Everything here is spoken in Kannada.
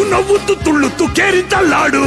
ಉಣ್ಣವು ತುಳ್ಳು ಕೇರಿದ್ದಲ್ಲಾಡು